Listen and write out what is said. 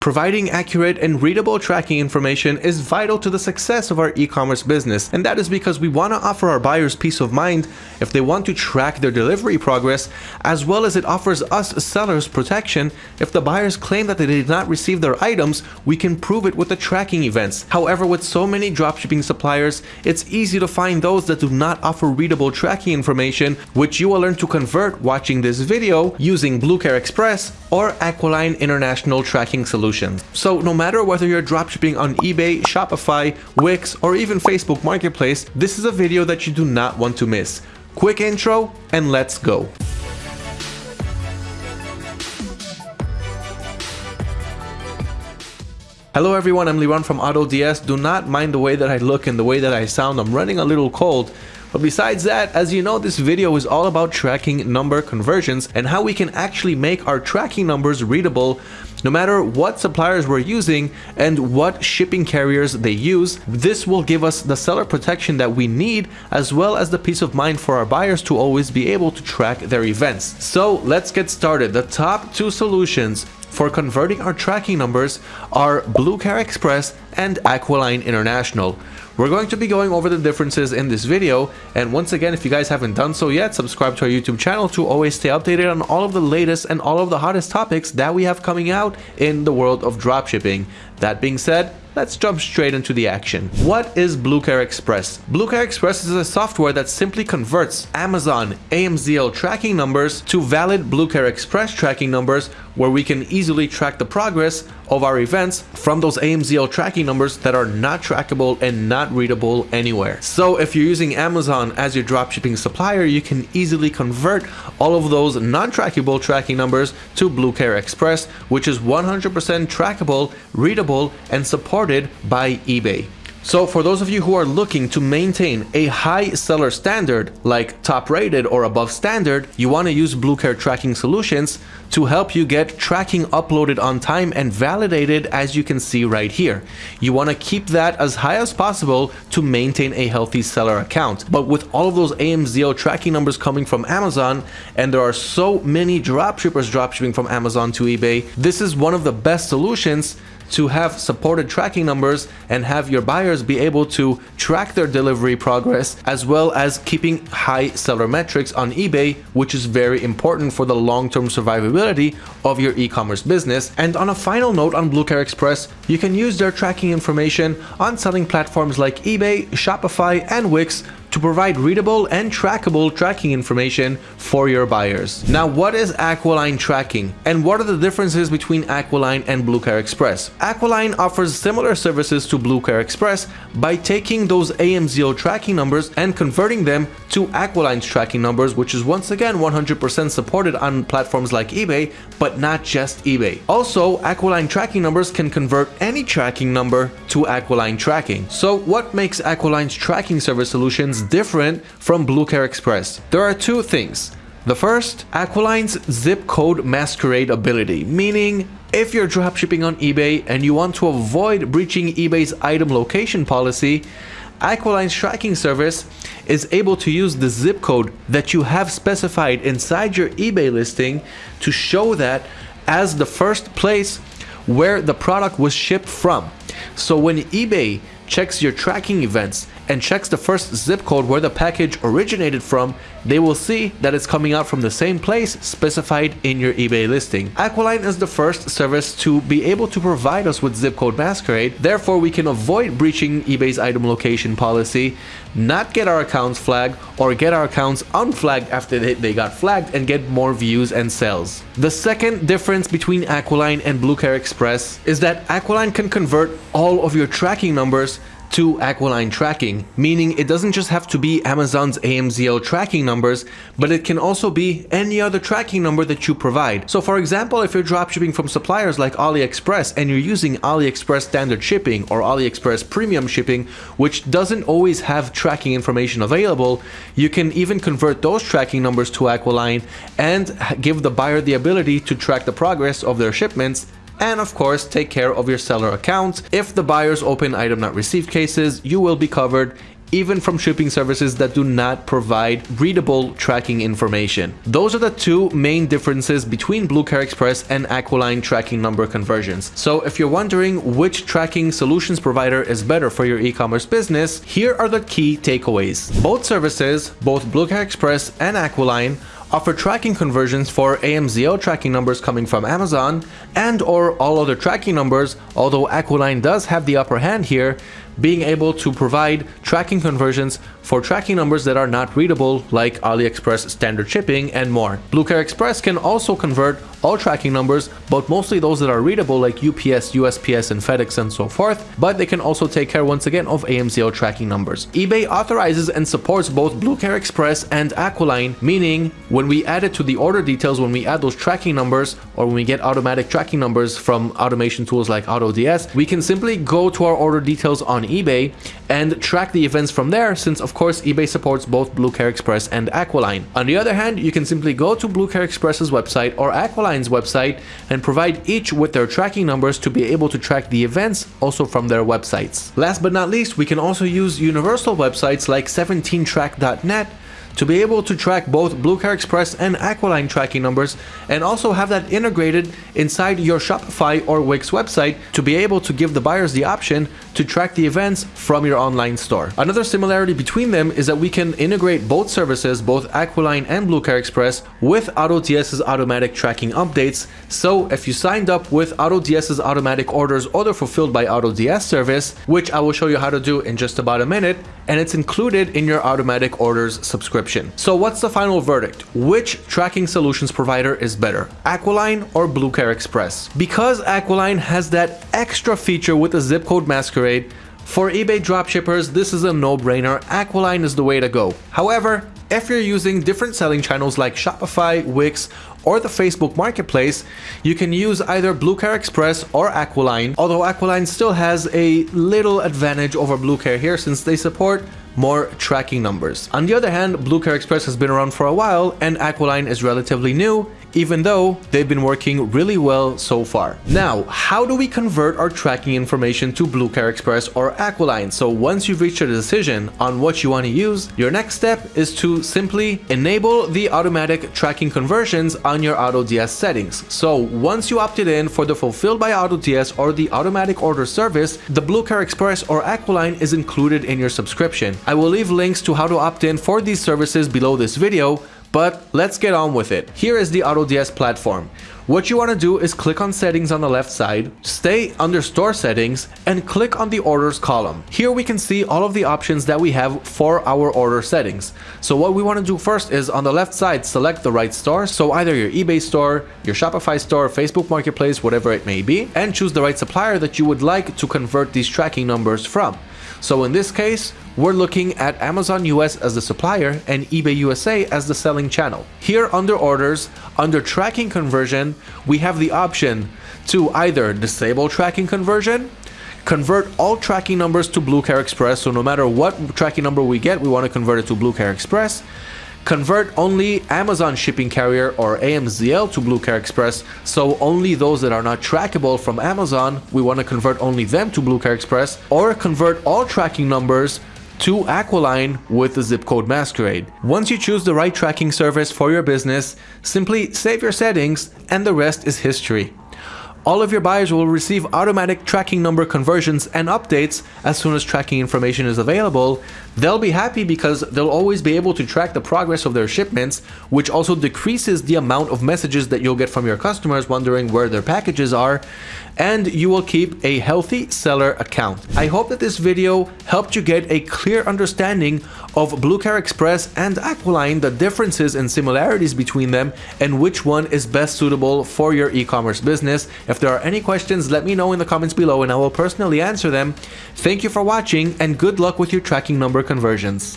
Providing accurate and readable tracking information is vital to the success of our e-commerce business, and that is because we want to offer our buyers peace of mind if they want to track their delivery progress, as well as it offers us sellers protection if the buyers claim that they did not receive their items, we can prove it with the tracking events. However, with so many dropshipping suppliers, it's easy to find those that do not offer readable tracking information, which you will learn to convert watching this video using Bluecare Express or Aquiline International Tracking So no matter whether you're dropshipping on eBay, Shopify, Wix, or even Facebook Marketplace, this is a video that you do not want to miss. Quick intro and let's go. Hello everyone, I'm Liran from AutoDS. Do not mind the way that I look and the way that I sound. I'm running a little cold. But besides that, as you know, this video is all about tracking number conversions and how we can actually make our tracking numbers readable no matter what suppliers we're using and what shipping carriers they use. This will give us the seller protection that we need as well as the peace of mind for our buyers to always be able to track their events. So let's get started. The top two solutions for converting our tracking numbers are Blue Bluecare Express and Aquiline International. We're going to be going over the differences in this video, and once again, if you guys haven't done so yet, subscribe to our YouTube channel to always stay updated on all of the latest and all of the hottest topics that we have coming out in the world of dropshipping. That being said, let's jump straight into the action. What is Bluecare Express? Bluecare Express is a software that simply converts Amazon AMZL tracking numbers to valid Bluecare Express tracking numbers where we can easily track the progress of our events from those AMZL tracking numbers that are not trackable and not readable anywhere. So if you're using Amazon as your dropshipping supplier, you can easily convert all of those non-trackable tracking numbers to Bluecare Express, which is 100% trackable, readable, and supported by eBay. So for those of you who are looking to maintain a high seller standard like top rated or above standard, you want to use Bluecare tracking solutions to help you get tracking uploaded on time and validated as you can see right here. You want to keep that as high as possible to maintain a healthy seller account. But with all of those AMZL tracking numbers coming from Amazon and there are so many dropshippers dropshipping from Amazon to eBay, this is one of the best solutions to have supported tracking numbers and have your buyers be able to track their delivery progress as well as keeping high seller metrics on eBay, which is very important for the long-term survivability of your e-commerce business. And on a final note on Bluecare Express, you can use their tracking information on selling platforms like eBay, Shopify, and Wix to provide readable and trackable tracking information for your buyers. Now, what is Aquiline tracking and what are the differences between Aquiline and Bluecare Express? Aquiline offers similar services to Bluecare Express by taking those AMZL tracking numbers and converting them to Aquiline's tracking numbers, which is once again 100% supported on platforms like eBay, but not just eBay. Also, Aquiline tracking numbers can convert any tracking number to Aquiline tracking. So what makes Aquiline's tracking service solutions different from Bluecare Express? There are two things. The first, Aquiline's zip code masquerade ability, meaning if you're dropshipping on eBay and you want to avoid breaching eBay's item location policy, Aquiline's tracking service is able to use the zip code that you have specified inside your eBay listing to show that as the first place where the product was shipped from. So when eBay checks your tracking events and checks the first zip code where the package originated from, they will see that it's coming out from the same place specified in your eBay listing. Aquiline is the first service to be able to provide us with zip code masquerade, therefore we can avoid breaching eBay's item location policy, not get our accounts flagged, or get our accounts unflagged after they got flagged and get more views and sales. The second difference between Aquiline and Bluecare Express is that Aquiline can convert all of your tracking numbers to Aquiline tracking, meaning it doesn't just have to be Amazon's AMZL tracking numbers, but it can also be any other tracking number that you provide. So for example, if you're dropshipping from suppliers like AliExpress and you're using AliExpress standard shipping or AliExpress premium shipping, which doesn't always have tracking information available, you can even convert those tracking numbers to Aquiline and give the buyer the ability to track the progress of their shipments and of course take care of your seller accounts. If the buyers open item not received cases, you will be covered even from shipping services that do not provide readable tracking information. Those are the two main differences between Bluecare Express and Aquiline tracking number conversions. So if you're wondering which tracking solutions provider is better for your e-commerce business, here are the key takeaways. Both services, both Bluecare Express and Aquiline, offer tracking conversions for AMZL tracking numbers coming from Amazon and or all other tracking numbers, although Aquiline does have the upper hand here, being able to provide tracking conversions for tracking numbers that are not readable like AliExpress standard shipping and more. Bluecare Express can also convert all tracking numbers, but mostly those that are readable like UPS, USPS, and FedEx and so forth, but they can also take care once again of AMZL tracking numbers. eBay authorizes and supports both Bluecare Express and Aquiline, meaning when we add it to the order details, when we add those tracking numbers, or when we get automatic tracking numbers from automation tools like AutoDS, we can simply go to our order details on eBay and track the events from there since of course eBay supports both Bluecare Express and Aquiline. On the other hand, you can simply go to Bluecare Express's website or Aquiline's website and provide each with their tracking numbers to be able to track the events also from their websites. Last but not least, we can also use universal websites like 17track.net to be able to track both Bluecare Express and Aquiline tracking numbers and also have that integrated inside your Shopify or Wix website to be able to give the buyers the option to track the events from your online store. Another similarity between them is that we can integrate both services, both Aquiline and Bluecare Express, with AutoDS's automatic tracking updates. So if you signed up with AutoDS's automatic orders or they're fulfilled by AutoDS service, which I will show you how to do in just about a minute, and it's included in your automatic orders subscription. So what's the final verdict? Which tracking solutions provider is better, Aquiline or Bluecare Express? Because Aquiline has that extra feature with the zip code masquerade, for eBay dropshippers, this is a no-brainer, Aquiline is the way to go. However, if you're using different selling channels like Shopify, Wix, or the Facebook Marketplace, you can use either Bluecare Express or Aquiline, although Aquiline still has a little advantage over Bluecare here since they support more tracking numbers. On the other hand, Bluecare Express has been around for a while and Aquiline is relatively new even though they've been working really well so far. Now, how do we convert our tracking information to Bluecare Express or Aquiline? So once you've reached a decision on what you want to use, your next step is to simply enable the automatic tracking conversions on your AutoDS settings. So once you opted in for the Fulfilled by AutoDS or the automatic order service, the Bluecare Express or Aquiline is included in your subscription. I will leave links to how to opt in for these services below this video, but let's get on with it. Here is the AutoDS platform. What you want to do is click on settings on the left side, stay under store settings and click on the orders column. Here we can see all of the options that we have for our order settings. So what we want to do first is on the left side select the right store, so either your eBay store, your Shopify store, Facebook Marketplace, whatever it may be, and choose the right supplier that you would like to convert these tracking numbers from. So in this case, we're looking at Amazon US as the supplier and eBay USA as the selling channel. Here under orders, under tracking conversion, we have the option to either disable tracking conversion, convert all tracking numbers to Bluecare Express, so no matter what tracking number we get, we want to convert it to Bluecare Express, Convert only Amazon shipping carrier or AMZL to Bluecare Express, so only those that are not trackable from Amazon, we want to convert only them to Bluecare Express, or convert all tracking numbers to Aquiline with the zip code Masquerade. Once you choose the right tracking service for your business, simply save your settings and the rest is history. All of your buyers will receive automatic tracking number conversions and updates as soon as tracking information is available. They'll be happy because they'll always be able to track the progress of their shipments, which also decreases the amount of messages that you'll get from your customers wondering where their packages are, and you will keep a healthy seller account. I hope that this video helped you get a clear understanding of Bluecare Express and Aquiline, the differences and similarities between them, and which one is best suitable for your e-commerce business. If there are any questions, let me know in the comments below and I will personally answer them. Thank you for watching and good luck with your tracking number conversions.